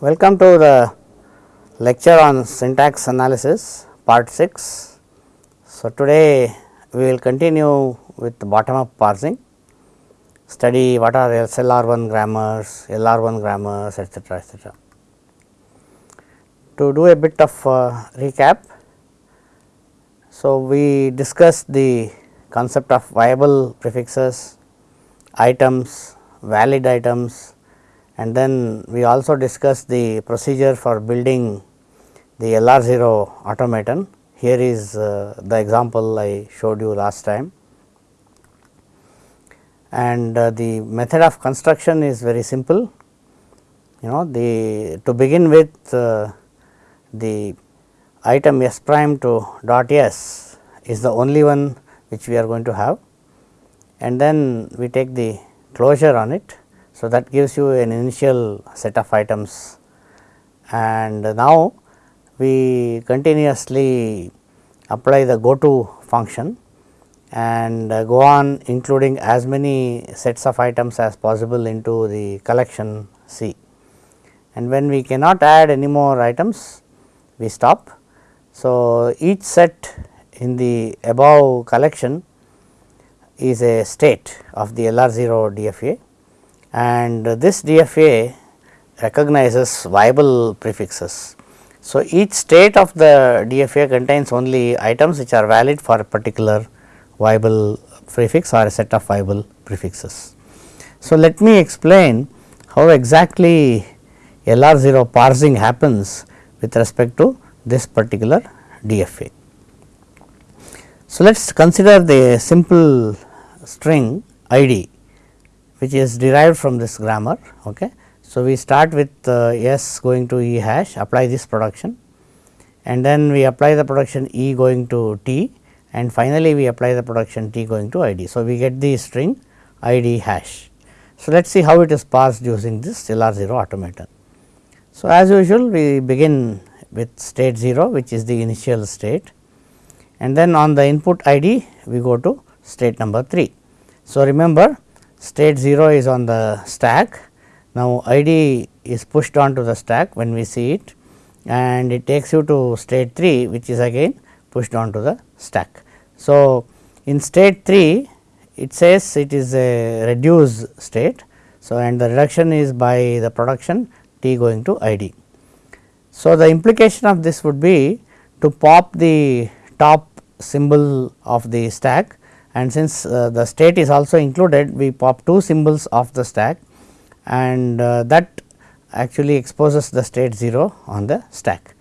Welcome to the lecture on syntax analysis part 6. So, today we will continue with bottom up parsing, study what are SLR1 grammars, LR1 grammars etcetera etcetera. To do a bit of uh, recap, so we discussed the concept of viable prefixes, items, valid items and then we also discussed the procedure for building the LR0 automaton. Here is uh, the example I showed you last time and uh, the method of construction is very simple. You know the to begin with uh, the item s prime to dot s is the only one which we are going to have and then we take the closure on it. So, that gives you an initial set of items and now we continuously apply the go to function and go on including as many sets of items as possible into the collection C. And when we cannot add any more items, we stop. So, each set in the above collection is a state of the LR0 DFA and this DFA recognizes viable prefixes. So, each state of the DFA contains only items which are valid for a particular viable prefix or a set of viable prefixes. So, let me explain how exactly LR0 parsing happens with respect to this particular DFA. So, let us consider the simple string id which is derived from this grammar. Okay. So, we start with uh, s going to e hash apply this production and then we apply the production e going to t and finally, we apply the production t going to id. So, we get the string id hash. So, let us see how it is parsed using this LR0 automaton. So, as usual we begin with state 0 which is the initial state and then on the input id we go to state number 3. So, remember state 0 is on the stack. Now, id is pushed onto the stack when we see it and it takes you to state 3 which is again pushed onto the stack. So, in state 3 it says it is a reduced state. So, and the reduction is by the production t going to id. So, the implication of this would be to pop the top symbol of the stack and since uh, the state is also included we pop two symbols of the stack and uh, that actually exposes the state 0 on the stack.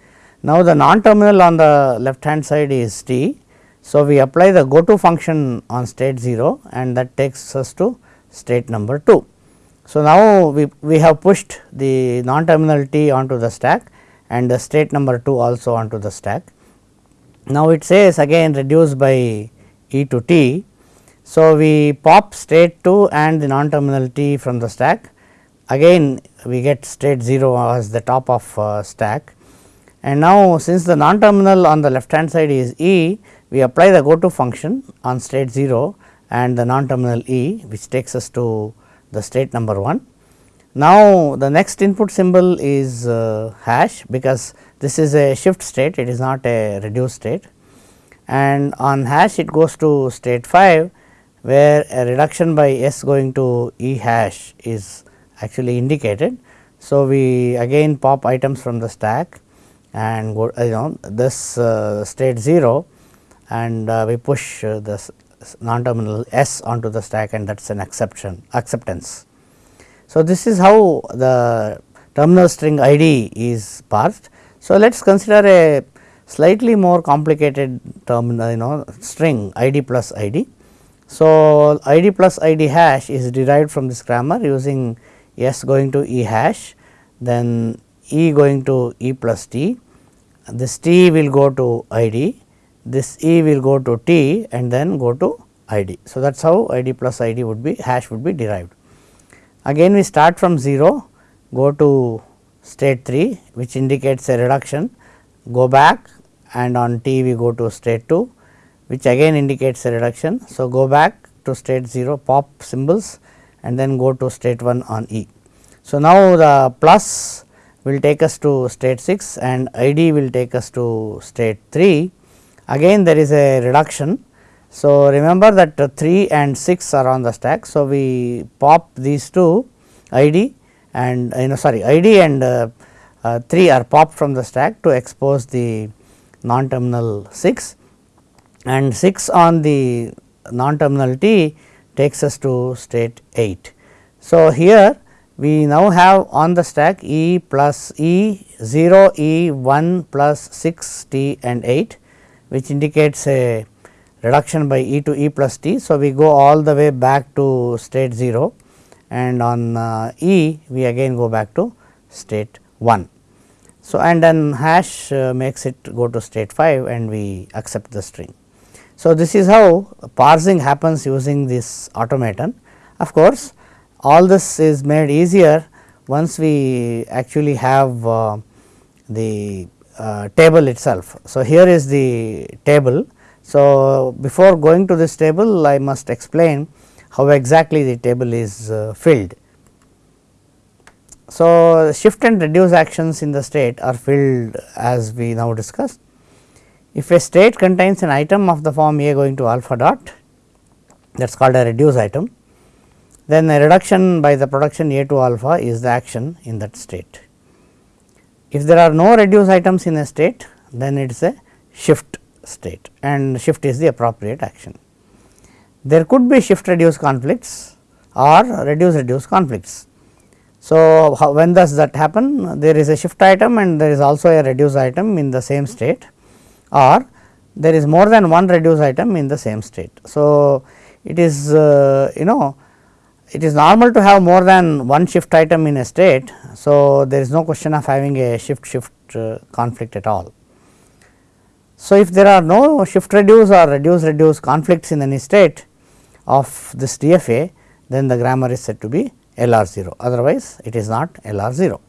Now, the non terminal on the left hand side is t. So, we apply the go to function on state 0 and that takes us to state number 2. So, now we, we have pushed the non terminal t onto the stack and the state number 2 also onto the stack. Now, it says again reduce by e to t. So, we pop state 2 and the non terminal t from the stack. Again we get state 0 as the top of uh, stack. And now, since the non terminal on the left hand side is E, we apply the go to function on state 0 and the non terminal E which takes us to the state number 1. Now, the next input symbol is uh, hash because this is a shift state it is not a reduced state. And on hash it goes to state 5 where a reduction by s going to E hash is actually indicated. So, we again pop items from the stack and go you know this uh, state 0 and uh, we push uh, this non terminal s onto the stack and that is an exception acceptance. So, this is how the terminal string id is parsed. So, let us consider a slightly more complicated terminal you know string id plus id. So, id plus id hash is derived from this grammar using s going to e hash then e going to e plus t this t will go to id, this e will go to t and then go to id. So, that is how id plus id would be hash would be derived. Again we start from 0 go to state 3 which indicates a reduction go back and on t we go to state 2 which again indicates a reduction. So, go back to state 0 pop symbols and then go to state 1 on e. So, now the plus will take us to state 6 and id will take us to state 3. Again there is a reduction. So, remember that uh, 3 and 6 are on the stack. So, we pop these two id and uh, you know sorry id and uh, uh, 3 are popped from the stack to expose the non terminal 6 and 6 on the non terminal t takes us to state 8. So, here we now have on the stack E plus E 0 E 1 plus 6 T and 8 which indicates a reduction by E to E plus T. So, we go all the way back to state 0 and on uh, E we again go back to state 1. So, and then hash uh, makes it go to state 5 and we accept the string. So, this is how parsing happens using this automaton. Of course, all this is made easier once we actually have uh, the uh, table itself. So, here is the table. So, before going to this table I must explain how exactly the table is uh, filled. So, shift and reduce actions in the state are filled as we now discussed. If a state contains an item of the form A going to alpha dot that is called a reduce item, then a reduction by the production A to alpha is the action in that state. If there are no reduce items in a state, then it is a shift state and shift is the appropriate action. There could be shift reduce conflicts or reduce reduce conflicts. So, how, when does that happen? There is a shift item and there is also a reduce item in the same state or there is more than one reduce item in the same state. So, it is uh, you know it is normal to have more than one shift item in a state. So, there is no question of having a shift shift uh, conflict at all. So, if there are no shift reduce or reduce reduce conflicts in any state of this DFA, then the grammar is said to be LR 0 otherwise it is not LR 0.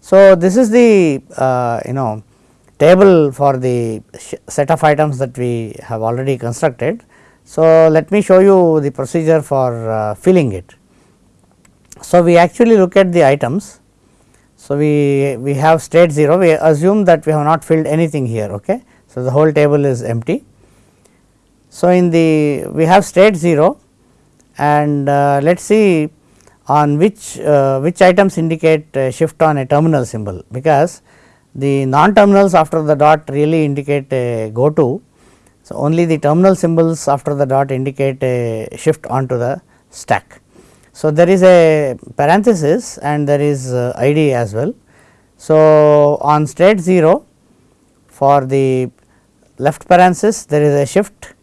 So, this is the uh, you know table for the set of items that we have already constructed. So, let me show you the procedure for uh, filling it. So, we actually look at the items. So, we, we have state 0 we assume that we have not filled anything here. Okay. So, the whole table is empty. So, in the we have state 0 and uh, let us see on which uh, which items indicate shift on a terminal symbol because the non terminals after the dot really indicate a go to. So, only the terminal symbols after the dot indicate a shift onto the stack. So, there is a parenthesis and there is uh, ID as well. So, on state 0 for the left parenthesis there is a shift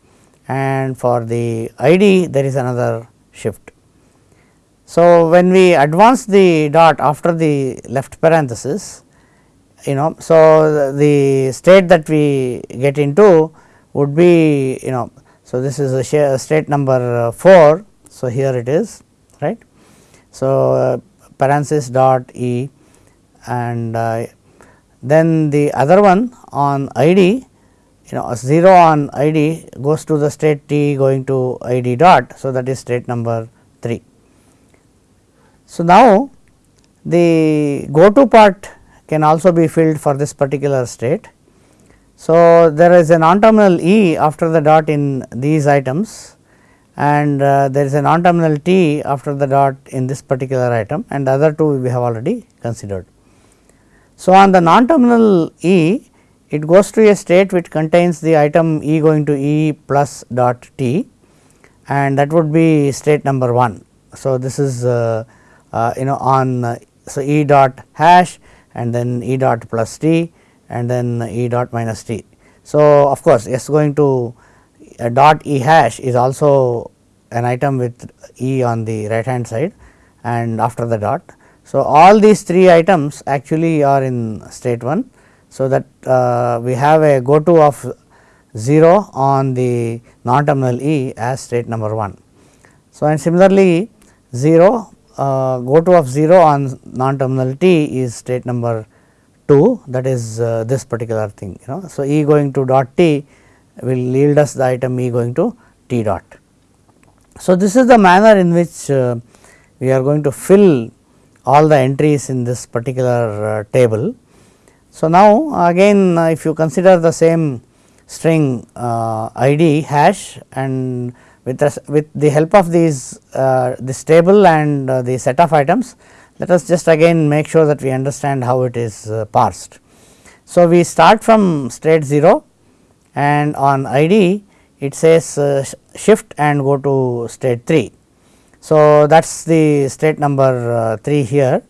and for the ID there is another shift. So, when we advance the dot after the left parenthesis you know. So, the state that we get into would be you know. So, this is a state number 4. So, here it is right. So, uh, parenthesis dot e and uh, then the other one on id you know 0 on id goes to the state t going to id dot. So, that is state number 3. So, now the go to part can also be filled for this particular state. So, there is a non terminal E after the dot in these items and uh, there is a non terminal T after the dot in this particular item and the other two we have already considered. So, on the non terminal E it goes to a state which contains the item E going to E plus dot T and that would be state number 1. So, this is uh, uh, you know on uh, so E dot hash and then E dot plus t and then E dot minus t. So, of course, S going to a dot E hash is also an item with E on the right hand side and after the dot. So, all these three items actually are in state 1. So, that uh, we have a go to of 0 on the non terminal E as state number 1. So, and similarly 0 uh, go to of 0 on non terminal t is state number 2 that is uh, this particular thing you know. So, E going to dot t will yield us the item E going to t dot. So, this is the manner in which uh, we are going to fill all the entries in this particular uh, table. So, now again uh, if you consider the same string id hash and with, with the help of these uh, this table and uh, the set of items let us just again make sure that we understand how it is uh, parsed. So, we start from state 0 and on id it says uh, shift and go to state 3. So, that is the state number uh, 3 here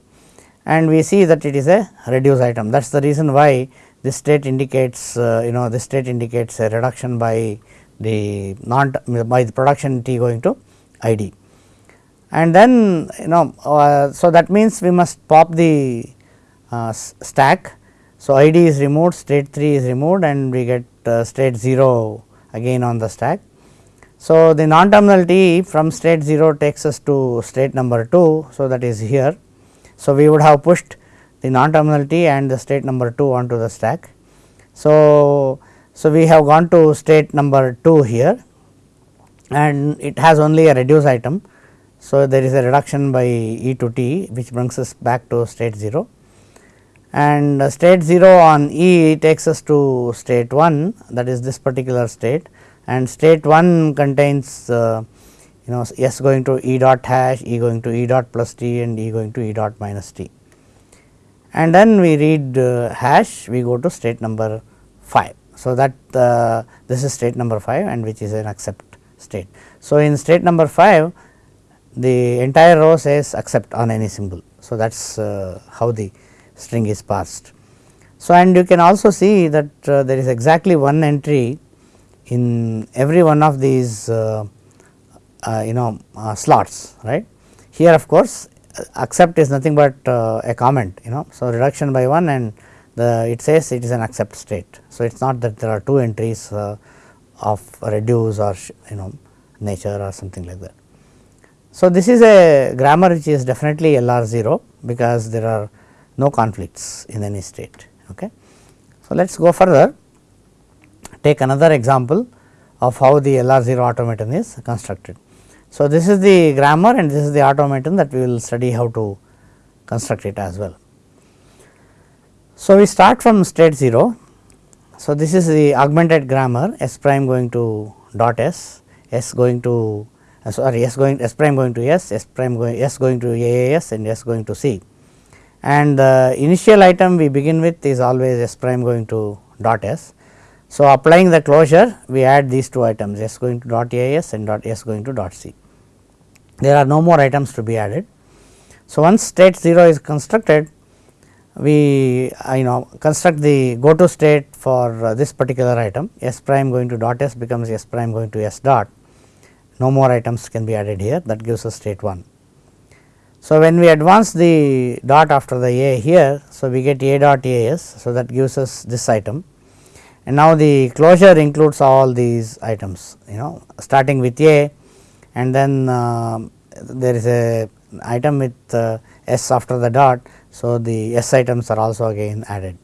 and we see that it is a reduce item that is the reason why this state indicates uh, you know this state indicates a reduction by the non by the production t going to id and then you know uh, so that means we must pop the uh, stack. So, id is removed state 3 is removed and we get uh, state 0 again on the stack. So, the non terminal t from state 0 takes us to state number 2. So, that is here. So, we would have pushed the non terminal t and the state number 2 onto the stack. So, so we have gone to state number 2 here and it has only a reduce item. So, there is a reduction by e to t which brings us back to state 0 and state 0 on E takes us to state 1 that is this particular state and state 1 contains uh, you know S going to E dot hash, E going to E dot plus t and E going to E dot minus t. And then we read uh, hash we go to state number 5. So, that uh, this is state number 5 and which is an accept state. So, in state number 5 the entire row says accept on any symbol. So, that is uh, how the string is parsed. So, and you can also see that uh, there is exactly one entry in every one of these uh, uh, you know uh, slots right. Here of course, accept is nothing but a comment you know. So, reduction by 1 and the it says it is an accept state. So, it is not that there are two entries uh, of reduce or you know nature or something like that. So, this is a grammar which is definitely LR 0 because there are no conflicts in any state. Okay. So, let us go further take another example of how the LR 0 automaton is constructed. So, this is the grammar and this is the automaton that we will study how to construct it as well. So, we start from state 0. So, this is the augmented grammar S prime going to dot S, S going to uh, sorry S going S prime going to S, S prime going S going to AAS and S going to C and the initial item we begin with is always s prime going to dot s. So, applying the closure we add these two items s going to dot as and dot s going to dot c. There are no more items to be added. So, once state 0 is constructed we you know construct the go to state for uh, this particular item. S prime going to dot s becomes s prime going to s dot. No more items can be added here. That gives us state 1. So, when we advance the dot after the a here, so we get a dot as, so that gives us this item. And now the closure includes all these items you know starting with a. And then uh, there is a item with uh, s after the dot. So, the s items are also again added.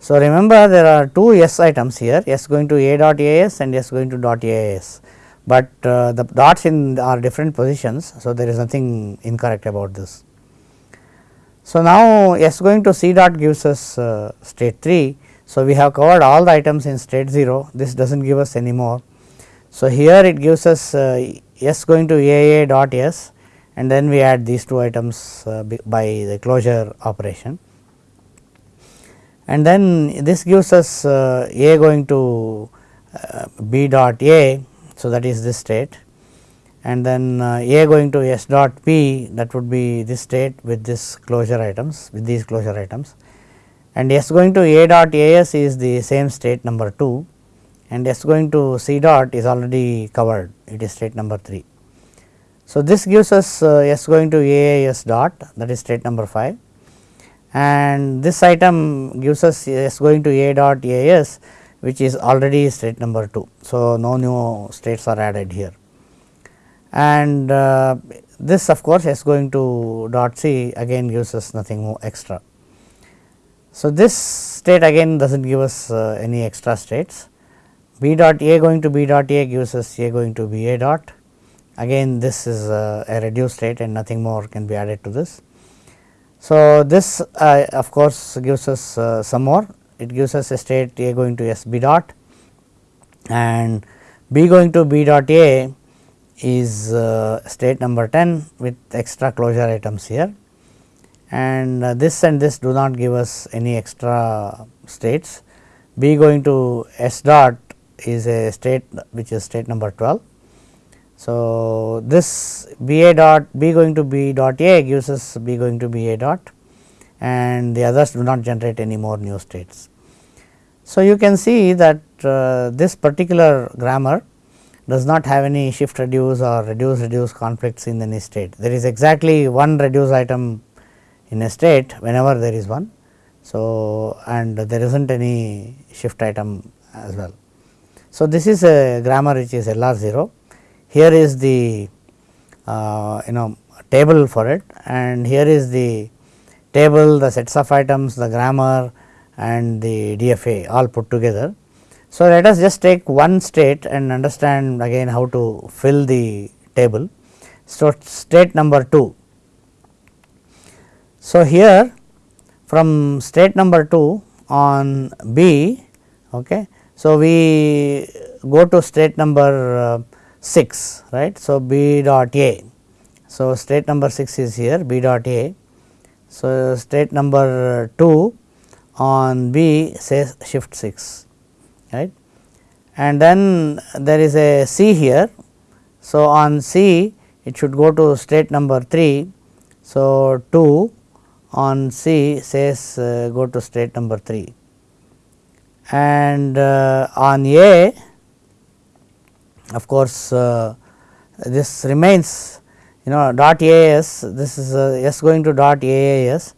So, remember there are two s items here s going to a dot as and s going to dot as but uh, the dots in are different positions. So, there is nothing incorrect about this. So, now S going to C dot gives us uh, state 3. So, we have covered all the items in state 0 this does not give us any more. So, here it gives us uh, S going to AA dot S and then we add these two items uh, by the closure operation. And then this gives us uh, A going to uh, B dot A so, that is this state. And then A going to S dot P that would be this state with this closure items with these closure items. And S going to A dot AS is the same state number 2 and S going to C dot is already covered. It is state number 3. So, this gives us uh, S going to AAS dot that is state number 5 and this item gives us S going to A dot AS which is already state number 2. So, no new states are added here and uh, this of course, S going to dot C again gives us nothing more extra. So, this state again does not give us uh, any extra states B dot A going to B dot A gives us A going to B A dot again this is uh, a reduced state and nothing more can be added to this. So, this uh, of course, gives us uh, some more it gives us a state A going to S B dot and B going to B dot A is uh, state number 10 with extra closure items here and uh, this and this do not give us any extra states. B going to S dot is a state which is state number 12. So, this B A dot B going to B dot A gives us B going to B A dot and the others do not generate any more new states. So, you can see that uh, this particular grammar does not have any shift reduce or reduce reduce conflicts in any state. There is exactly one reduce item in a state whenever there is one. So, and there is not any shift item as well. So, this is a grammar which is LR 0. Here is the uh, you know table for it and here is the table, the sets of items, the grammar and the DFA all put together. So, let us just take one state and understand again how to fill the table. So, state number 2. So, here from state number 2 on B, okay. so we go to state number uh, 6 right. So, B dot A. So, state number 6 is here B dot A. So, state number 2 on B says shift 6 right and then there is a C here. So, on C it should go to state number 3. So, 2 on C says uh, go to state number 3 and uh, on A of course, uh, this remains you know dot AS this is uh, S going to dot AAS.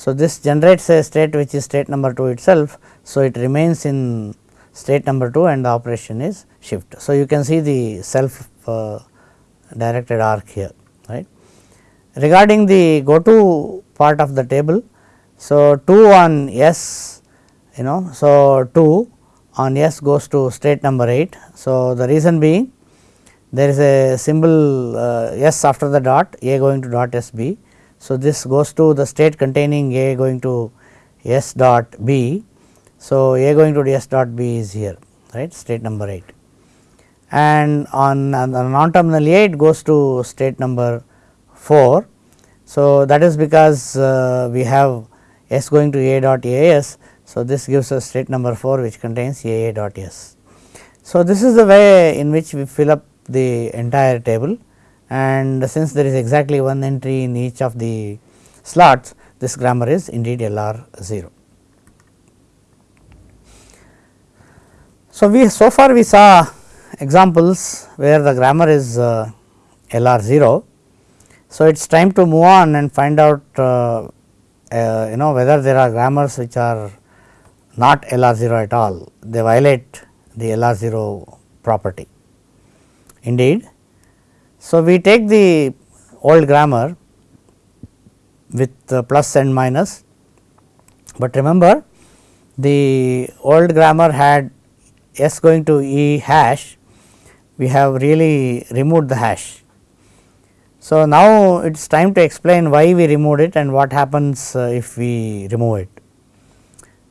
So, this generates a state which is state number 2 itself. So, it remains in state number 2 and the operation is shift. So, you can see the self uh, directed arc here right. Regarding the go to part of the table. So, 2 on S you know. So, 2 on S goes to state number 8. So, the reason being there is a symbol uh, S after the dot A going to dot S B. So, this goes to the state containing A going to S dot B. So, A going to S dot B is here right state number 8 and on, on the non terminal A it goes to state number 4. So, that is because uh, we have S going to A dot A S so, this gives us state number 4 which contains A A dot S. So, this is the way in which we fill up the entire table and since there is exactly one entry in each of the slots this grammar is indeed LR 0. So, we so far we saw examples where the grammar is uh, LR 0. So, it is time to move on and find out uh, uh, you know whether there are grammars which are not LR 0 at all, they violate the LR 0 property. Indeed, so we take the old grammar with plus and minus, but remember the old grammar had s going to e hash, we have really removed the hash. So, now it is time to explain why we removed it and what happens uh, if we remove it.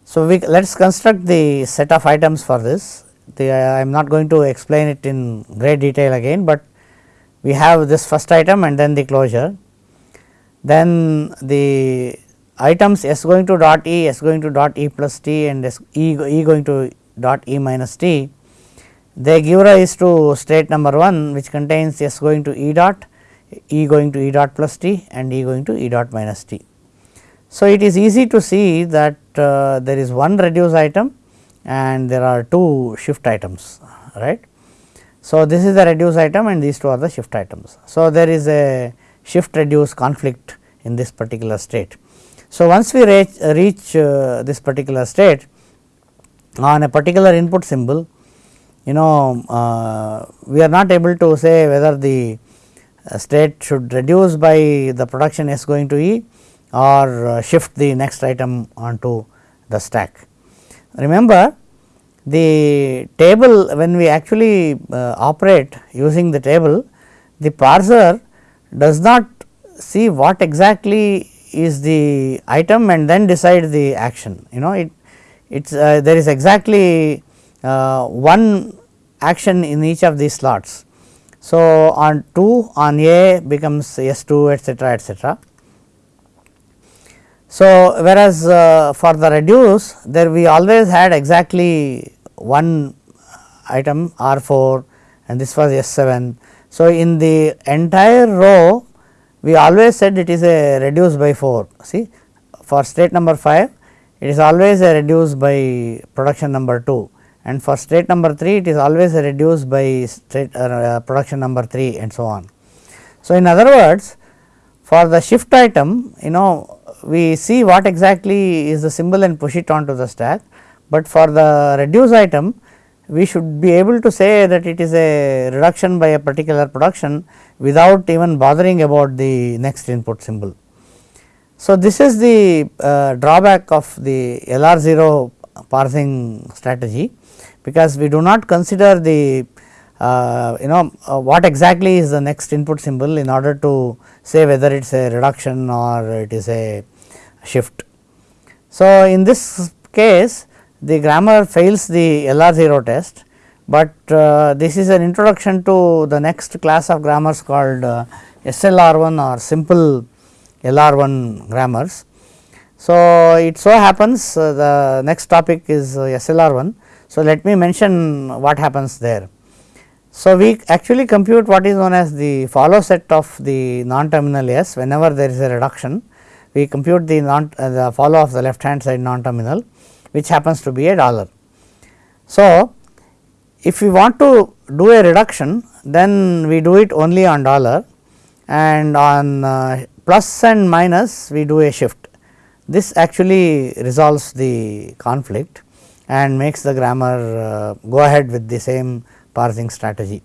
So, we let us construct the set of items for this. The, I am not going to explain it in great detail again, but we have this first item and then the closure. Then the items s going to dot e, s going to dot e plus t and s e, e going to dot e minus t, they give rise to state number 1 which contains s going to e dot, e going to e dot plus t and e going to e dot minus t. So, it is easy to see that there is one reduce item and there are two shift items right. So, this is the reduce item and these two are the shift items. So, there is a shift reduce conflict in this particular state. So, once we reach, reach uh, this particular state on a particular input symbol you know uh, we are not able to say whether the uh, state should reduce by the production S going to E or uh, shift the next item onto the stack. Remember the table when we actually uh, operate using the table the parser does not see what exactly is the item and then decide the action you know it it's uh, there is exactly uh, one action in each of these slots. So, on 2 on A becomes S 2 etcetera etcetera. So, whereas uh, for the reduce there we always had exactly one item R 4 and this was S 7. So, in the entire row we always said it is a reduce by 4 see for state number 5 it is always a reduce by production number 2 and for state number 3 it is always a reduce by state uh, production number 3 and so on. So, in other words for the shift item you know we see what exactly is the symbol and push it onto the stack, but for the reduce item we should be able to say that it is a reduction by a particular production without even bothering about the next input symbol. So, this is the uh, drawback of the LR 0 parsing strategy, because we do not consider the uh, you know uh, what exactly is the next input symbol in order to say whether it is a reduction or it is a shift. So, in this case the grammar fails the LR 0 test, but uh, this is an introduction to the next class of grammars called uh, SLR 1 or simple LR1 grammars. So, it so happens uh, the next topic is uh, SLR1. So, let me mention what happens there. So, we actually compute what is known as the follow set of the non-terminal S whenever there is a reduction. We compute the non uh, the follow of the left hand side non-terminal which happens to be a dollar. So, if we want to do a reduction then we do it only on dollar and on uh, plus and minus we do a shift. This actually resolves the conflict and makes the grammar uh, go ahead with the same parsing strategy.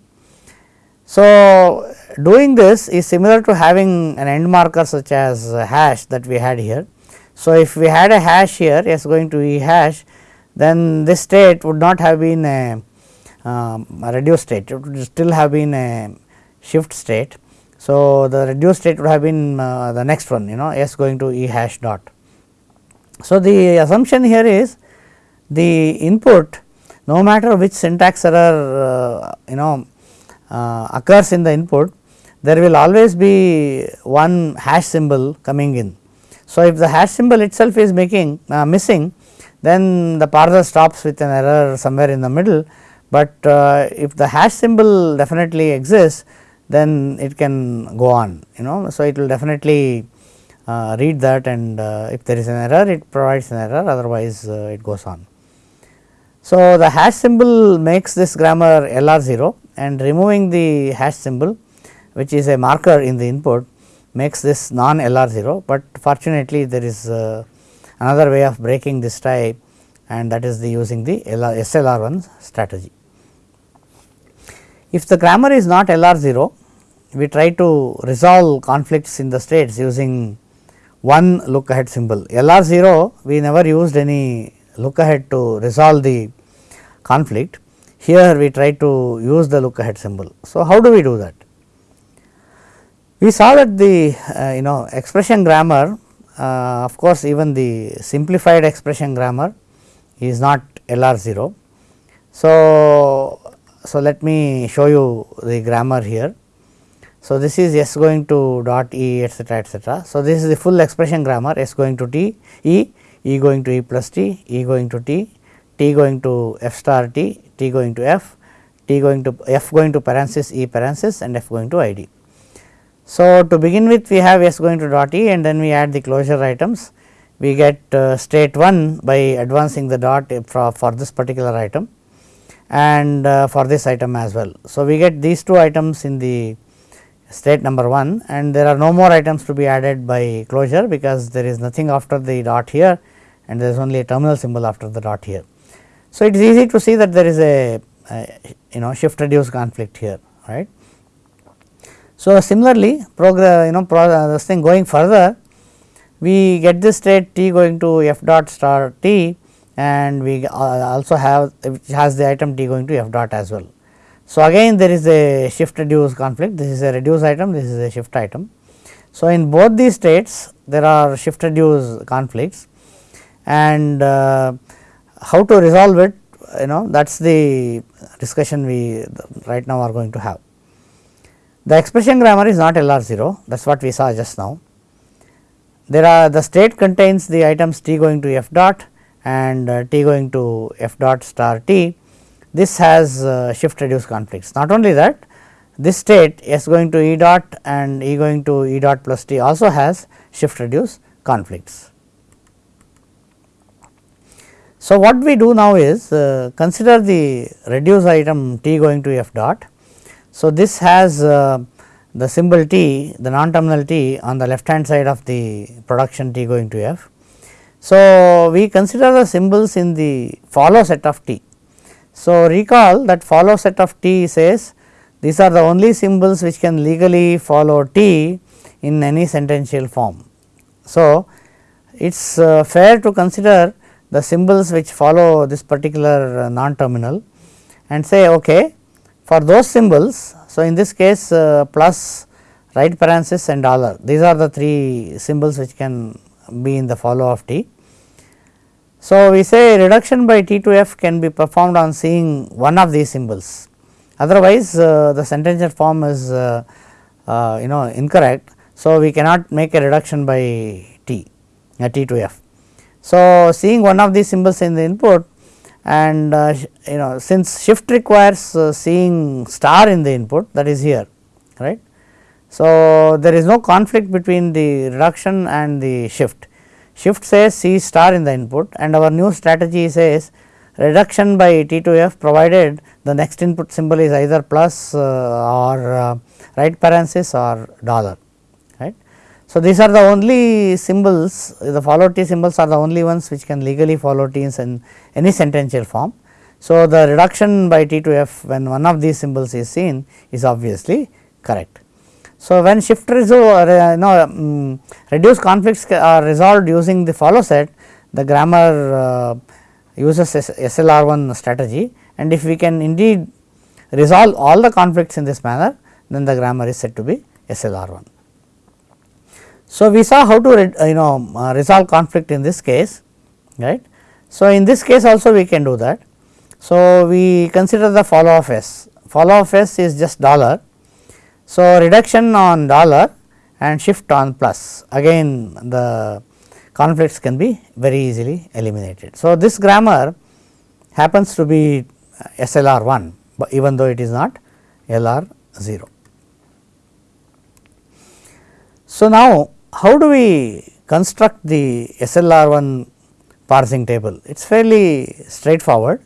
So, doing this is similar to having an end marker such as hash that we had here. So, if we had a hash here s going to e hash then this state would not have been a, um, a reduced state it would still have been a shift state so, the reduced state would have been uh, the next one you know s going to e hash dot. So, the assumption here is the input no matter which syntax error uh, you know uh, occurs in the input there will always be one hash symbol coming in. So, if the hash symbol itself is making uh, missing then the parser stops with an error somewhere in the middle, but uh, if the hash symbol definitely exists then it can go on you know. So, it will definitely uh, read that and uh, if there is an error it provides an error otherwise uh, it goes on. So, the hash symbol makes this grammar LR 0 and removing the hash symbol which is a marker in the input makes this non LR 0, but fortunately there is uh, another way of breaking this tie and that is the using the LR, SLR 1 strategy. If the grammar is not LR 0, we try to resolve conflicts in the states using one look ahead symbol. LR 0 we never used any look ahead to resolve the conflict. Here we try to use the look ahead symbol. So, how do we do that? We saw that the uh, you know expression grammar uh, of course, even the simplified expression grammar is not LR 0. So, so, let me show you the grammar here. So, this is s going to dot e etcetera etcetera. So, this is the full expression grammar s going to t e, e going to e plus t, e going to t, t going to f star t, t going to f, t going to f going to parenthesis e parenthesis and f going to i d. So, to begin with we have s going to dot e and then we add the closure items. We get uh, state 1 by advancing the dot for, for this particular item and uh, for this item as well. So, we get these two items in the state number 1 and there are no more items to be added by closure because there is nothing after the dot here and there is only a terminal symbol after the dot here. So, it is easy to see that there is a, a you know shift reduce conflict here right. So, similarly progress you know pro this thing going further we get this state t going to f dot star t and we uh, also have which has the item t going to f dot as well. So, again there is a shift reduce conflict this is a reduce item this is a shift item. So, in both these states there are shift reduce conflicts and uh, how to resolve it you know that is the discussion we right now are going to have. The expression grammar is not LR 0 that is what we saw just now. There are the state contains the items t going to f dot and uh, t going to f dot star t. This has uh, shift reduce conflicts. Not only that this state s going to e dot and e going to e dot plus t also has shift reduce conflicts. So, what we do now is uh, consider the reduce item t going to f dot. So, this has uh, the symbol t the non terminal t on the left hand side of the production t going to f. So, we consider the symbols in the follow set of t. So, recall that follow set of t says these are the only symbols which can legally follow t in any sentential form. So, it is uh, fair to consider the symbols which follow this particular uh, non terminal and say okay for those symbols. So, in this case uh, plus right parenthesis and dollar these are the three symbols which can be in the follow of t. So, we say reduction by t to f can be performed on seeing one of these symbols otherwise uh, the sentential form is uh, uh, you know incorrect. So, we cannot make a reduction by t uh, t to f. So, seeing one of these symbols in the input and uh, you know since shift requires uh, seeing star in the input that is here right. So, there is no conflict between the reduction and the shift. Shift says see star in the input and our new strategy says reduction by T to F provided the next input symbol is either plus uh, or uh, right parenthesis or dollar. So, these are the only symbols the follow t symbols are the only ones which can legally follow t in any sentential form. So, the reduction by t to f when one of these symbols is seen is obviously correct. So, when shift resolve uh, no, um, reduce conflicts are resolved using the follow set the grammar uh, uses SLR1 strategy and if we can indeed resolve all the conflicts in this manner then the grammar is said to be SLR1. So, we saw how to uh, you know uh, resolve conflict in this case right. So, in this case also we can do that. So, we consider the follow of s follow of s is just dollar. So, reduction on dollar and shift on plus again the conflicts can be very easily eliminated. So, this grammar happens to be SLR 1 but even though it is not LR 0. So, now how do we construct the SLR1 parsing table? It is fairly straightforward.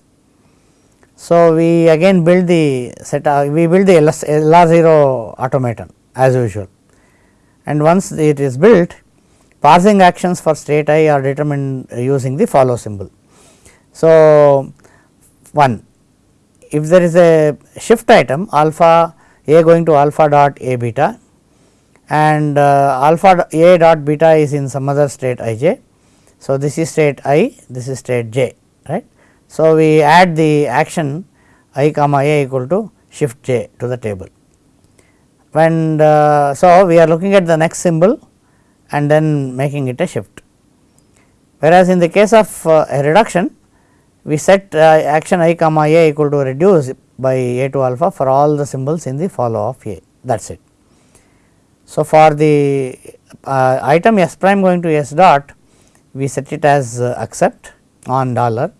So, we again build the set uh, we build the LR0 automaton as usual and once it is built parsing actions for state i are determined using the follow symbol. So, 1 if there is a shift item alpha a going to alpha dot a beta and uh, alpha a dot beta is in some other state i j. So, this is state i, this is state j right. So, we add the action i comma a equal to shift j to the table. And uh, so, we are looking at the next symbol and then making it a shift. Whereas, in the case of uh, a reduction we set uh, action i comma a equal to reduce by a to alpha for all the symbols in the follow of a that is it. So, for the uh, item s prime going to s dot we set it as uh, accept on dollar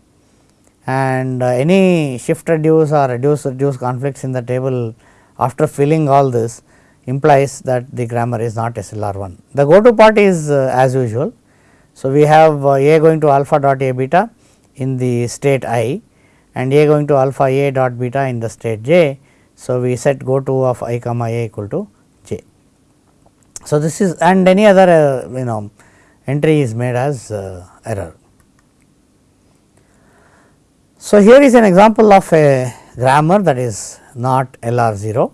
and uh, any shift reduce or reduce reduce conflicts in the table after filling all this implies that the grammar is not SLR1. The go to part is uh, as usual. So, we have uh, a going to alpha dot a beta in the state i and a going to alpha a dot beta in the state j. So, we set go to of i comma a equal to so, this is and any other uh, you know entry is made as uh, error. So, here is an example of a grammar that is not LR 0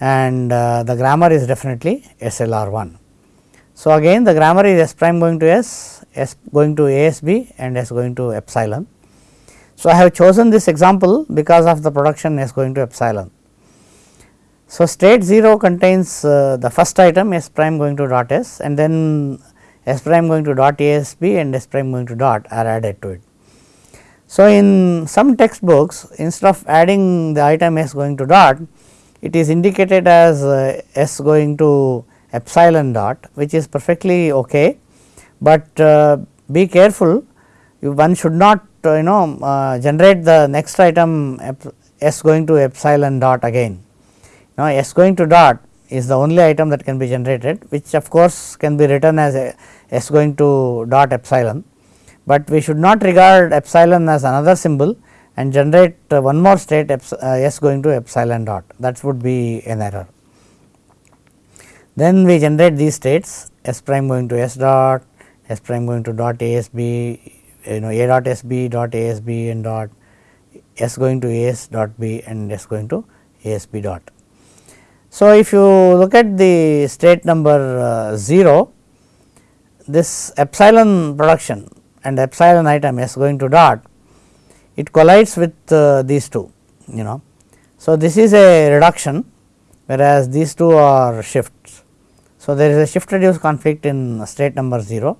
and uh, the grammar is definitely SLR 1. So, again the grammar is S prime going to S, S going to ASB and S going to epsilon. So, I have chosen this example because of the production S going to epsilon. So, state 0 contains uh, the first item s prime going to dot s and then s prime going to dot asb and s prime going to dot are added to it. So, in some textbooks instead of adding the item s going to dot it is indicated as uh, s going to epsilon dot which is perfectly okay, but uh, be careful you one should not uh, you know uh, generate the next item s going to epsilon dot again. Now, s going to dot is the only item that can be generated which of course can be written as a s going to dot epsilon, but we should not regard epsilon as another symbol and generate one more state uh, s going to epsilon dot that would be an error. Then we generate these states s prime going to s dot, s prime going to dot asb, you know a dot sb dot asb and dot s going to as dot b and s going to asb dot. So, if you look at the state number uh, 0, this epsilon production and epsilon item s going to dot it collides with uh, these two you know. So, this is a reduction whereas these two are shifts. So, there is a shift reduce conflict in state number 0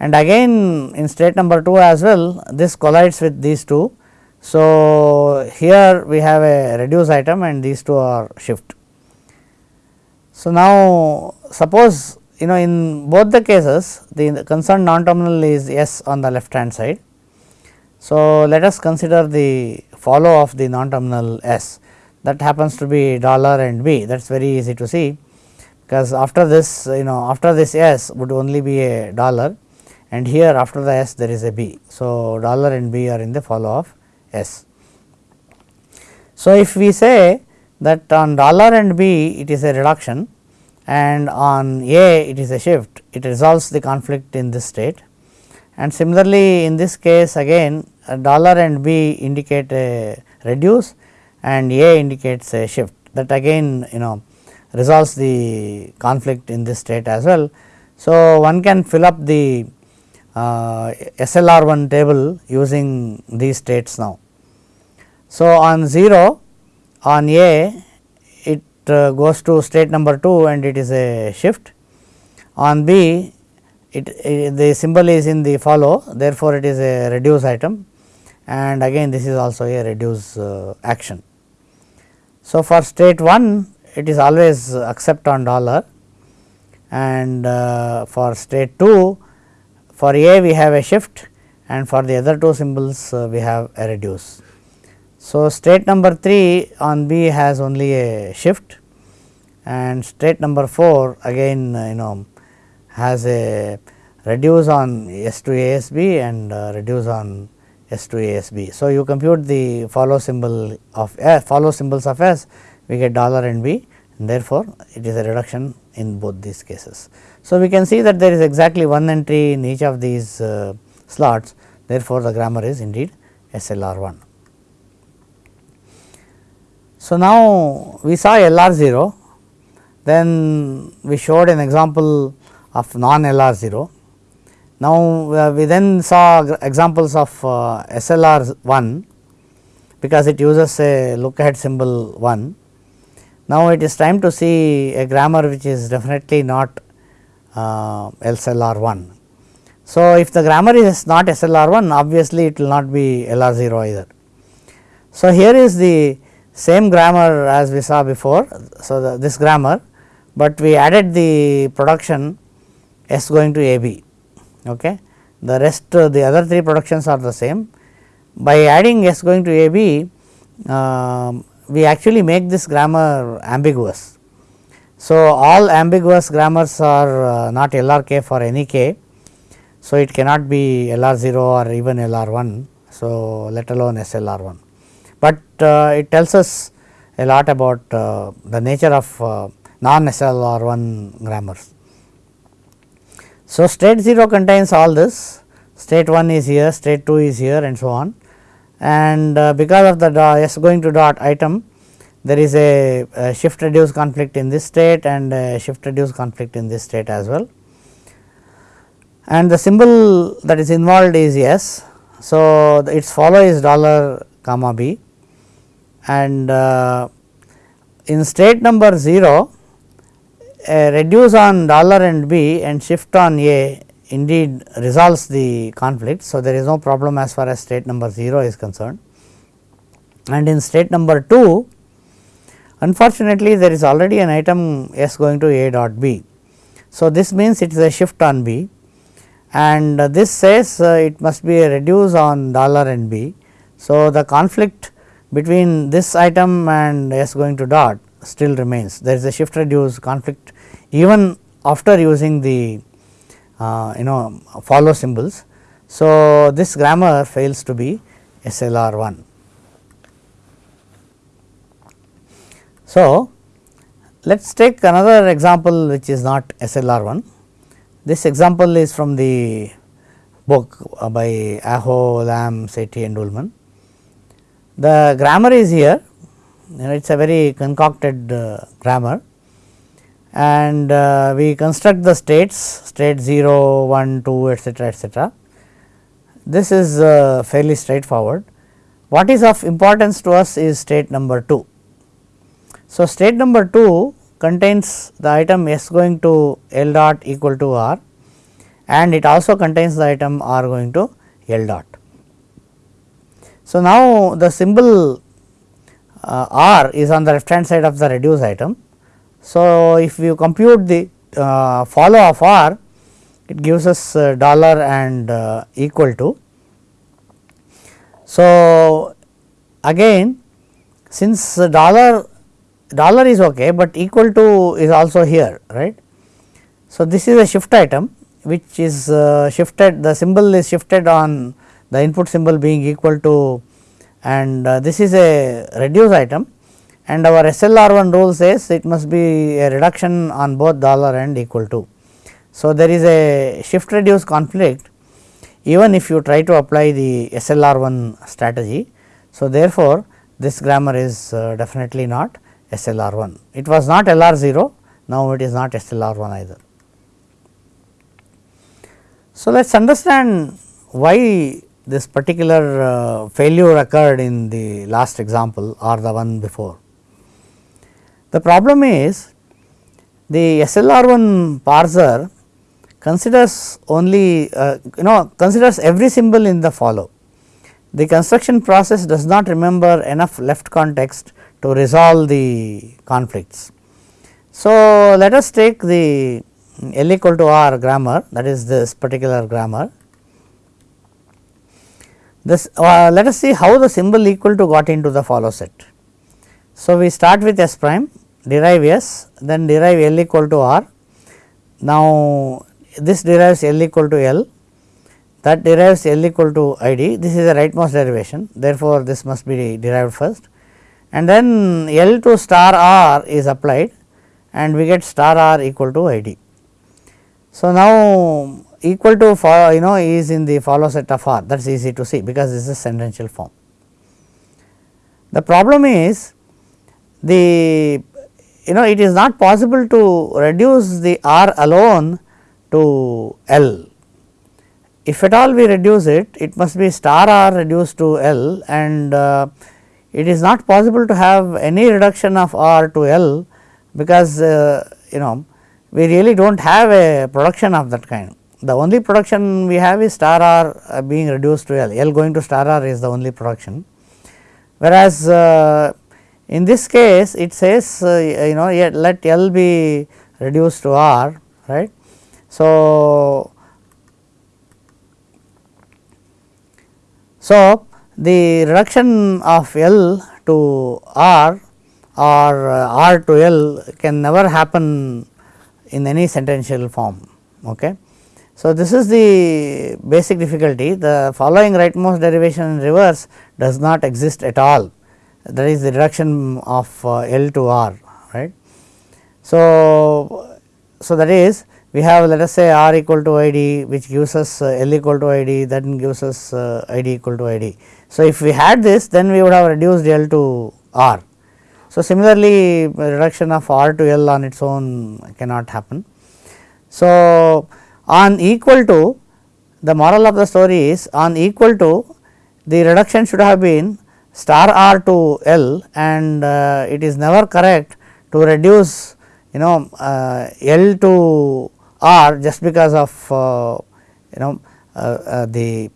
and again in state number 2 as well this collides with these two. So, here we have a reduce item and these two are shift. So, now suppose you know in both the cases the concerned non terminal is S on the left hand side. So, let us consider the follow of the non terminal S that happens to be dollar and B that is very easy to see because after this you know after this S would only be a dollar and here after the S there is a B. So, dollar and B are in the follow of S. So, if we say that on dollar and B it is a reduction and on A it is a shift it resolves the conflict in this state and similarly in this case again dollar and B indicate a reduce and A indicates a shift that again you know resolves the conflict in this state as well. So, one can fill up the uh, SLR1 table using these states now. So, on 0 on A it uh, goes to state number 2 and it is a shift. On B it, it, the symbol is in the follow therefore, it is a reduce item and again this is also a reduce uh, action. So, for state 1 it is always accept on dollar and uh, for state 2 for A we have a shift and for the other two symbols uh, we have a reduce. So, state number 3 on B has only a shift and state number 4 again uh, you know has a reduce on S to ASB and uh, reduce on S to ASB. So, you compute the follow symbol of S, follow symbols of S we get dollar and B and therefore, it is a reduction in both these cases. So, we can see that there is exactly one entry in each of these uh, slots therefore, the grammar is indeed SLR 1. So, now we saw LR 0 then we showed an example of non LR 0. Now, uh, we then saw examples of uh, SLR 1 because it uses a look ahead symbol 1. Now, it is time to see a grammar which is definitely not uh, SLR 1. So, if the grammar is not SLR 1 obviously it will not be LR 0 either. So, here is the same grammar as we saw before. So, the, this grammar, but we added the production S going to A B. Okay. The rest uh, the other three productions are the same. By adding S going to A B, uh, we actually make this grammar ambiguous. So, all ambiguous grammars are uh, not LRK for any k. So, it cannot be LR 0 or even LR 1. So, let alone SLR 1, but uh, it tells us a lot about uh, the nature of uh, non SLR 1 grammars. So, state 0 contains all this, state 1 is here, state 2 is here and so on and uh, because of the S going to dot item there is a, a, shift reduce conflict in this state and shift reduce conflict in this state as well. And the symbol that is involved is S. So, its follow is dollar comma B and uh, in state number 0 a reduce on dollar and B and shift on A indeed resolves the conflict. So, there is no problem as far as state number 0 is concerned and in state number 2 unfortunately there is already an item S going to A dot B. So, this means it is a shift on B and this says uh, it must be a reduce on dollar and B. So, the conflict between this item and S going to dot still remains there is a shift reduce conflict even after using the uh, you know follow symbols. So, this grammar fails to be SLR 1. So, let us take another example which is not SLR 1. This example is from the book uh, by Aho, Lam, Sethi and Ullman. The grammar is here, you know, it is a very concocted uh, grammar and uh, we construct the states state 0, 1, 2 etcetera etcetera. This is uh, fairly straightforward. What is of importance to us is state number 2. So, state number 2 contains the item s going to L dot equal to r and it also contains the item r going to L dot. So, now the symbol uh, r is on the left hand side of the reduce item so, if you compute the uh, follow of r it gives us uh, dollar and uh, equal to. So, again since dollar dollar is ok, but equal to is also here right. So, this is a shift item which is uh, shifted the symbol is shifted on the input symbol being equal to and uh, this is a reduce item and our SLR1 rule says it must be a reduction on both dollar and equal to. So, there is a shift reduce conflict even if you try to apply the SLR1 strategy. So, therefore, this grammar is uh, definitely not SLR1. It was not LR0, now it is not SLR1 either. So, let us understand why this particular uh, failure occurred in the last example or the one before. The problem is the SLR1 parser considers only uh, you know considers every symbol in the follow. The construction process does not remember enough left context to resolve the conflicts. So, let us take the L equal to R grammar that is this particular grammar. This uh, let us see how the symbol equal to got into the follow set. So, we start with S prime derive S then derive L equal to R. Now, this derives L equal to L that derives L equal to I d this is a rightmost derivation therefore, this must be derived first and then L to star R is applied and we get star R equal to I d. So, now equal to for you know is in the follow set of R that is easy to see because this is sentential form. The problem is the you know it is not possible to reduce the R alone to L. If at all we reduce it, it must be star R reduced to L and uh, it is not possible to have any reduction of R to L because uh, you know we really do not have a production of that kind. The only production we have is star R uh, being reduced to L, L going to star R is the only production. Whereas, uh, in this case it says uh, you know let L be reduced to R right. So, so the reduction of L to R or uh, R to L can never happen in any sentential form. Okay. So, this is the basic difficulty the following rightmost derivation in reverse does not exist at all that is the reduction of uh, L to R right. So, so that is we have let us say R equal to I d which gives us uh, L equal to I d then gives us uh, I d equal to I d. So, if we had this then we would have reduced L to R. So, similarly reduction of R to L on its own cannot happen. So, on equal to the moral of the story is on equal to the reduction should have been star r to L and uh, it is never correct to reduce you know uh, L to R just because of uh, you know uh, uh, the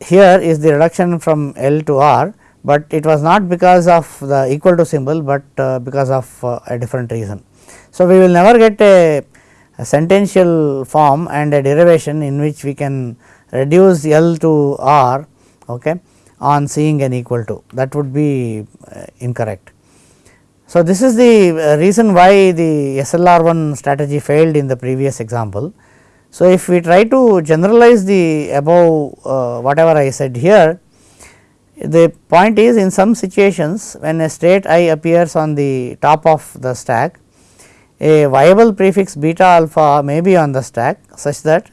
here is the reduction from L to R, but it was not because of the equal to symbol, but uh, because of a different reason. So, we will never get a, a, sentential form and a derivation in which we can reduce L to R okay, on seeing an equal to that would be uh, incorrect. So, this is the reason why the SLR1 strategy failed in the previous example so, if we try to generalize the above uh, whatever I said here, the point is in some situations when a state i appears on the top of the stack, a viable prefix beta alpha may be on the stack such that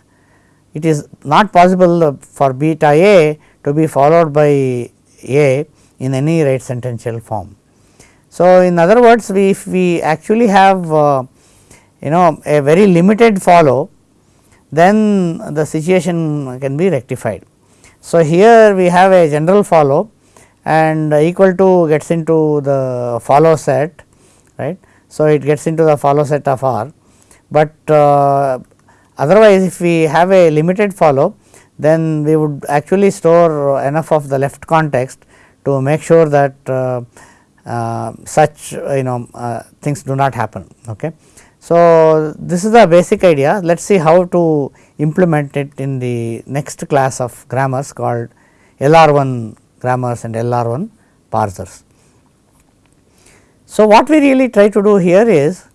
it is not possible for beta a to be followed by a in any right sentential form. So, in other words we if we actually have uh, you know a very limited follow then the situation can be rectified. So, here we have a general follow and equal to gets into the follow set right. So, it gets into the follow set of R, but uh, otherwise if we have a limited follow then we would actually store enough of the left context to make sure that uh, uh, such you know uh, things do not happen. Okay. So, this is the basic idea let us see how to implement it in the next class of grammars called LR1 grammars and LR1 parsers. So, what we really try to do here is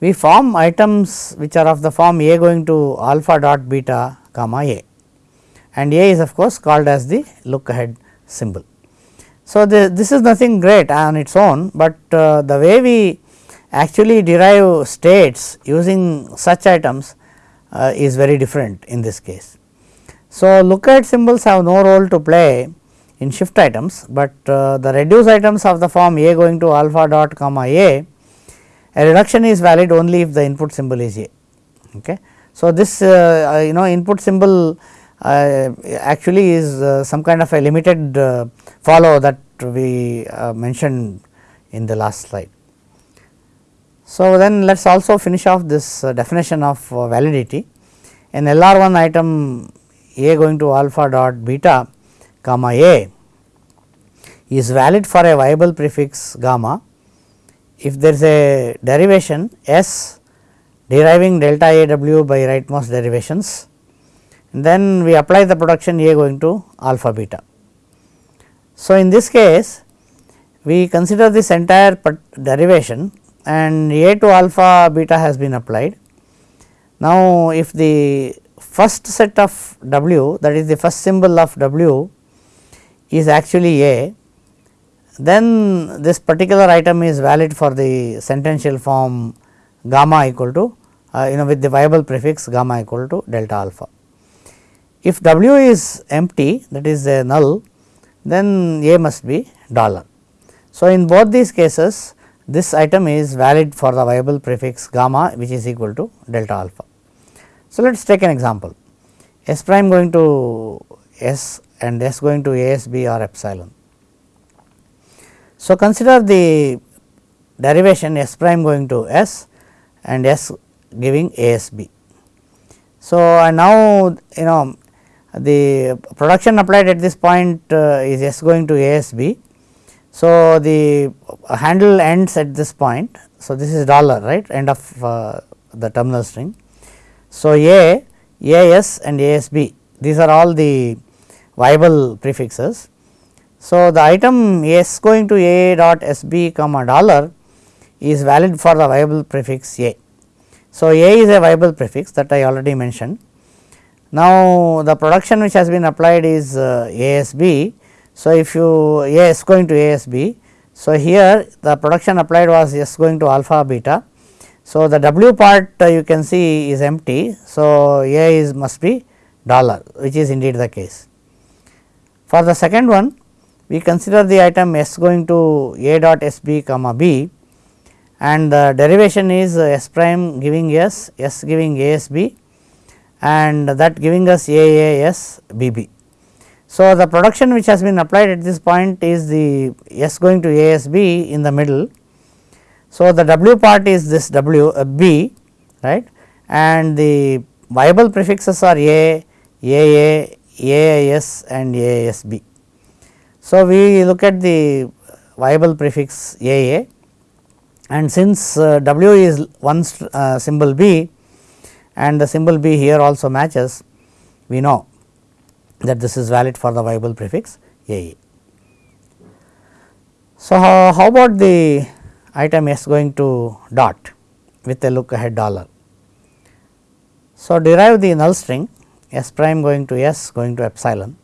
we form items which are of the form a going to alpha dot beta comma a and a is of course called as the look ahead symbol. So, the, this is nothing great on its own, but uh, the way we actually derive states using such items uh, is very different in this case. So, lookahead symbols have no role to play in shift items, but uh, the reduce items of the form a going to alpha dot comma a, a reduction is valid only if the input symbol is a. Okay. So, this uh, uh you know input symbol uh, actually is uh, some kind of a limited follow that we mentioned in the last slide. So, then let us also finish off this uh, definition of uh, validity. An LR1 item A going to alpha dot beta comma A is valid for a viable prefix gamma if there is a derivation S deriving delta A w by rightmost derivations then we apply the production A going to alpha beta. So, in this case we consider this entire derivation and A to alpha beta has been applied. Now, if the first set of W that is the first symbol of W is actually A, then this particular item is valid for the sentential form gamma equal to uh, you know with the viable prefix gamma equal to delta alpha. If W is empty that is a null then A must be dollar. So, in both these cases this item is valid for the viable prefix gamma which is equal to delta alpha. So, let us take an example S prime going to S and S going to ASB or epsilon. So, consider the derivation S prime going to S and S giving ASB. So, and now you know the production applied at this point uh, is S going to ASB so, the handle ends at this point. So, this is dollar right end of uh, the terminal string. So, a, a s and ASB these are all the viable prefixes. So, the item S going to A dot SB comma dollar is valid for the viable prefix A. So, A is a viable prefix that I already mentioned. Now, the production which has been applied is uh, ASB so, if you A s going to A s b, so here the production applied was S going to alpha beta. So, the W part uh, you can see is empty. So, A is must be dollar which is indeed the case. For the second one we consider the item S going to A dot S b comma b and the derivation is S prime giving S, S giving A s b and that giving us A A S B B. So, the production which has been applied at this point is the S going to ASB in the middle. So, the W part is this W uh, B right and the viable prefixes are A, AA, AIS and AISB. So, we look at the viable prefix AA and since uh, W is one uh, symbol B and the symbol B here also matches we know that this is valid for the viable prefix AA. So, how, how about the item S going to dot with a look ahead dollar. So, derive the null string S prime going to S going to epsilon.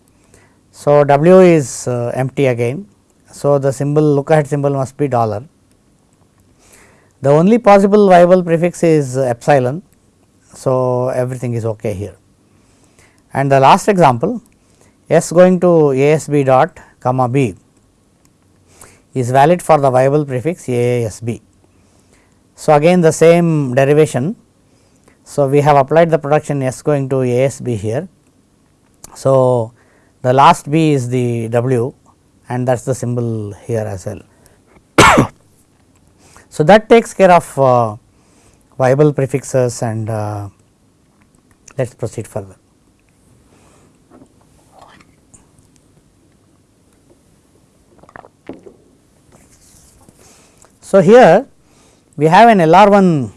So, W is uh, empty again. So, the symbol look ahead symbol must be dollar. The only possible viable prefix is epsilon. So, everything is ok here. And the last example S going to ASB dot comma B is valid for the viable prefix AASB. So, again the same derivation. So, we have applied the production S going to ASB here. So, the last B is the W and that is the symbol here as well. so, that takes care of uh, viable prefixes and uh, let us proceed further. So, here we have an LR1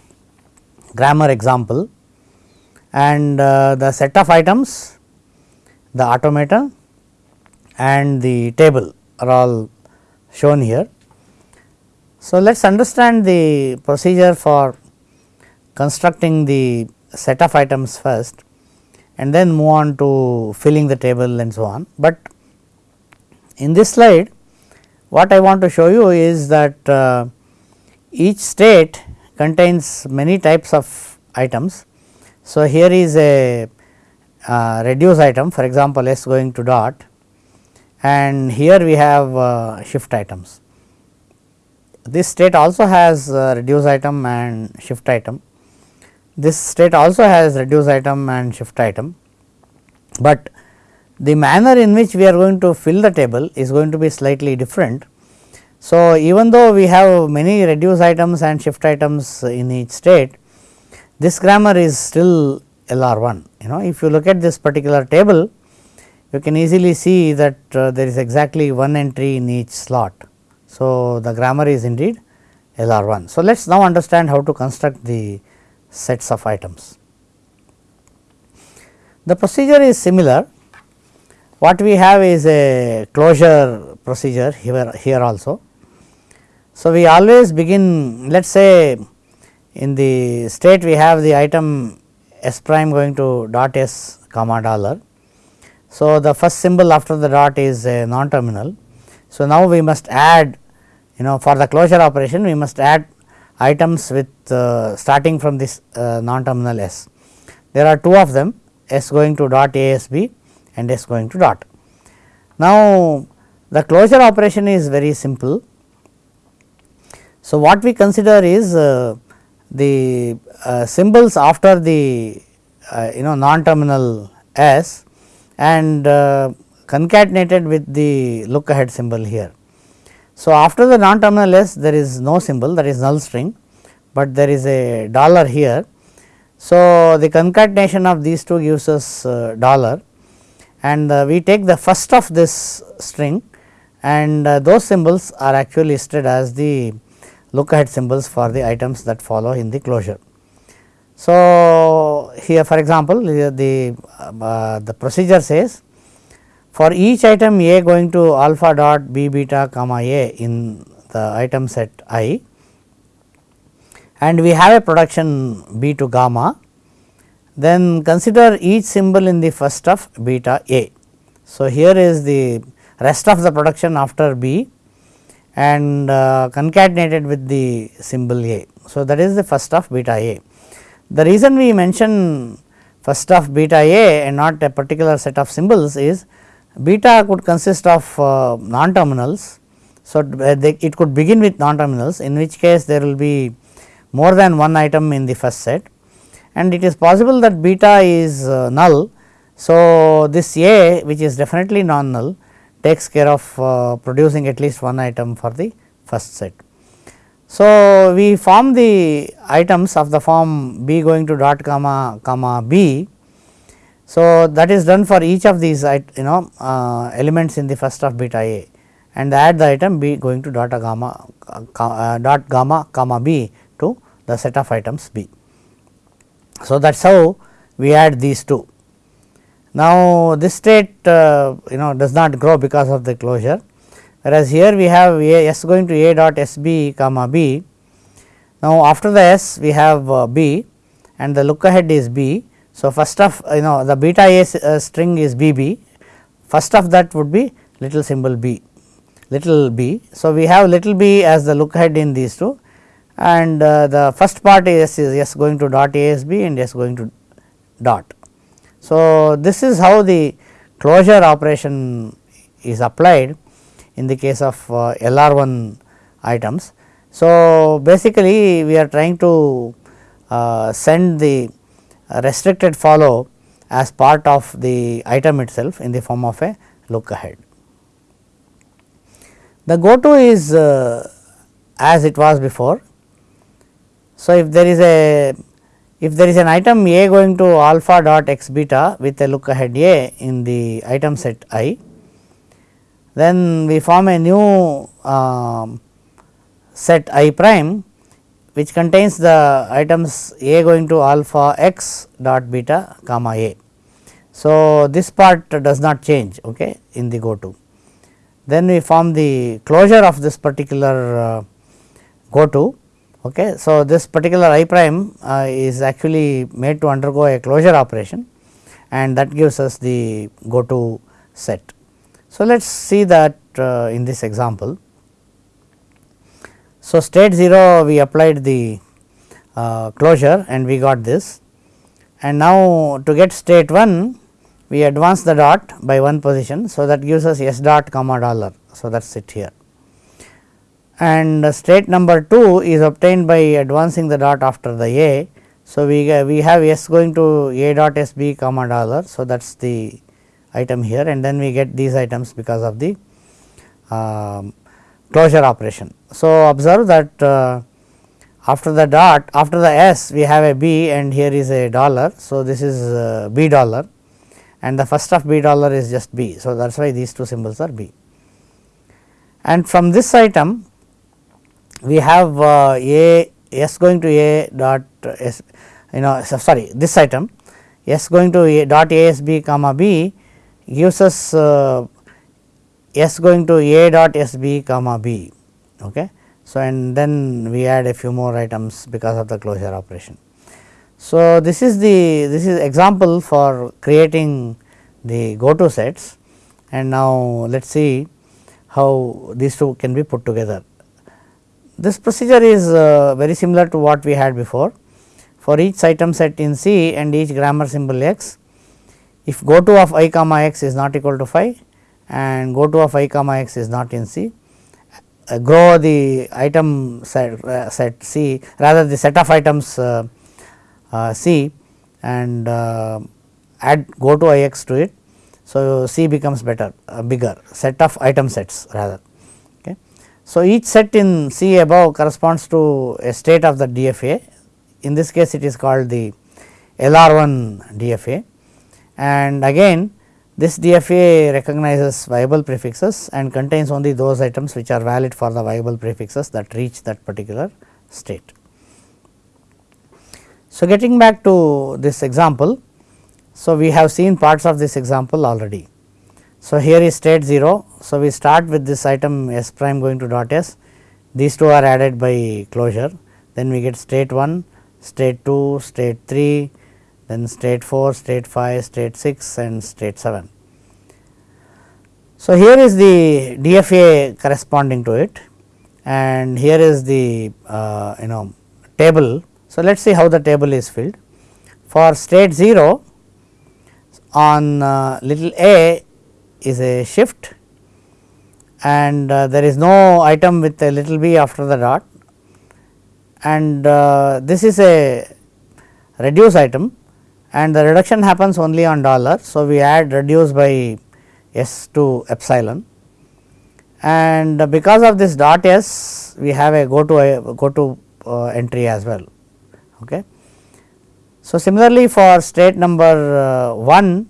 grammar example and uh, the set of items, the automaton and the table are all shown here. So, let us understand the procedure for constructing the set of items first and then move on to filling the table and so on. But in this slide what I want to show you is that uh, each state contains many types of items. So, here is a uh, reduce item for example, S going to dot and here we have uh, shift items. This state also has uh, reduce item and shift item. This state also has reduce item and shift item, but the manner in which we are going to fill the table is going to be slightly different so, even though we have many reduce items and shift items in each state, this grammar is still LR1. You know, if you look at this particular table, you can easily see that uh, there is exactly one entry in each slot. So, the grammar is indeed LR1. So, let us now understand how to construct the sets of items. The procedure is similar. What we have is a closure procedure here, here also. So, we always begin let us say in the state we have the item s prime going to dot s comma dollar. So, the first symbol after the dot is a non terminal. So, now we must add you know for the closure operation we must add items with uh, starting from this uh, non terminal s. There are two of them s going to dot asb and s going to dot. Now, the closure operation is very simple so, what we consider is uh, the uh, symbols after the uh, you know non terminal s and uh, concatenated with the look ahead symbol here. So, after the non terminal s there is no symbol that is null string, but there is a dollar here. So, the concatenation of these two gives us uh, dollar and uh, we take the first of this string and those symbols are actually listed as the look ahead symbols for the items that follow in the closure. So, here for example, the, uh, the procedure says for each item A going to alpha dot B beta comma A in the item set i and we have a production B to gamma, then consider each symbol in the first of beta A. So, here is the rest of the production after B and uh, concatenated with the symbol A. So, that is the first of beta A. The reason we mention first of beta A and not a particular set of symbols is beta could consist of uh, non terminals. So, uh, they, it could begin with non terminals in which case there will be more than one item in the first set and it is possible that beta is uh, null. So, this A which is definitely non null takes care of uh, producing at least one item for the first set. So, we form the items of the form b going to dot gamma comma b. So, that is done for each of these you know uh, elements in the first of beta a and add the item b going to dot gamma uh, dot gamma comma b to the set of items b. So, that is how we add these two. Now, this state uh, you know does not grow because of the closure whereas here we have a s going to a dot s b comma b. Now, after the s we have uh, b and the look ahead is b. So, first of you know the beta a uh, string is b b first of that would be little symbol b little b. So, we have little b as the look ahead in these two and the first part is, is s going to dot a s b and s going to dot. So, this is how the closure operation is applied in the case of uh, LR1 items. So, basically we are trying to uh, send the restricted follow as part of the item itself in the form of a look ahead. The go to is uh, as it was before. So, if there is a if there is an item A going to alpha dot x beta with a look ahead A in the item set i, then we form a new uh, set i prime which contains the items A going to alpha x dot beta comma A. So, this part does not change okay, in the go to. Then we form the closure of this particular uh, go to Okay. So, this particular i prime uh, is actually made to undergo a closure operation and that gives us the go to set. So, let us see that uh, in this example. So, state 0 we applied the uh, closure and we got this and now to get state 1 we advance the dot by one position. So, that gives us s dot comma dollar. So, that is it here and state number 2 is obtained by advancing the dot after the a. So, we, we have s going to a dot s b comma dollar. So, that is the item here and then we get these items because of the uh, closure operation. So, observe that uh, after the dot after the s we have a b and here is a dollar. So, this is uh, b dollar and the first of b dollar is just b. So, that is why these two symbols are b. And from this item we have uh, a s going to a dot s you know sorry this item s going to a dot a s b comma b gives us uh, s going to a dot s b comma b. Okay. So, and then we add a few more items because of the closure operation. So, this is the this is example for creating the go to sets and now let us see how these two can be put together. This procedure is uh, very similar to what we had before. For each item set in C and each grammar symbol x, if go to of i comma x is not equal to phi and go to of i comma x is not in C, uh, grow the item set, uh, set C rather the set of items uh, uh C and uh, add go to i x to it. So, C becomes better bigger set of item sets rather. So, each set in C above corresponds to a state of the DFA in this case it is called the LR1 DFA and again this DFA recognizes viable prefixes and contains only those items which are valid for the viable prefixes that reach that particular state. So, getting back to this example, so we have seen parts of this example already. So, here is state 0. So, we start with this item s prime going to dot s, these two are added by closure, then we get state 1, state 2, state 3, then state 4, state 5, state 6 and state 7. So, here is the DFA corresponding to it and here is the uh, you know table. So, let us see how the table is filled. For state 0 on uh, little a is a shift and uh, there is no item with a little b after the dot and uh, this is a reduce item and the reduction happens only on dollar. So, we add reduce by s to epsilon and because of this dot s we have a go to go to uh, entry as well. Okay. So, similarly for state number uh, 1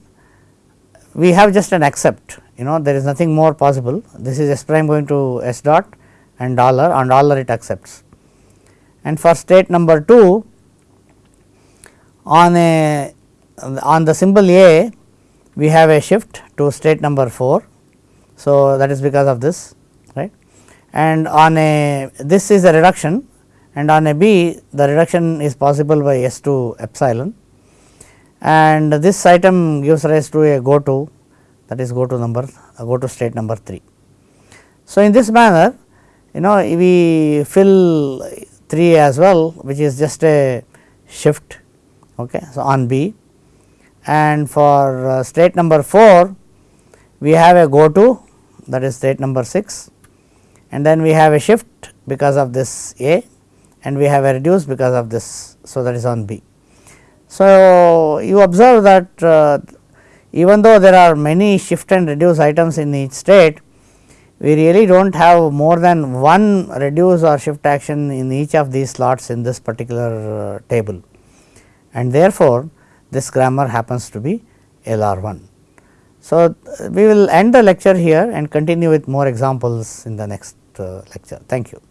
we have just an accept you know there is nothing more possible this is s prime going to s dot and dollar on dollar it accepts. And for state number 2 on a on the symbol A we have a shift to state number 4. So, that is because of this right and on a this is a reduction and on a B the reduction is possible by S to epsilon and this item gives rise to a go to that is go to number go to state number 3. So, in this manner you know we fill 3 as well which is just a shift okay. So, on B and for uh, state number 4 we have a go to that is state number 6 and then we have a shift because of this A and we have a reduce because of this. So, that is on B. So, you observe that uh, even though there are many shift and reduce items in each state, we really do not have more than one reduce or shift action in each of these slots in this particular uh, table and therefore, this grammar happens to be LR1. So, we will end the lecture here and continue with more examples in the next uh, lecture. Thank you.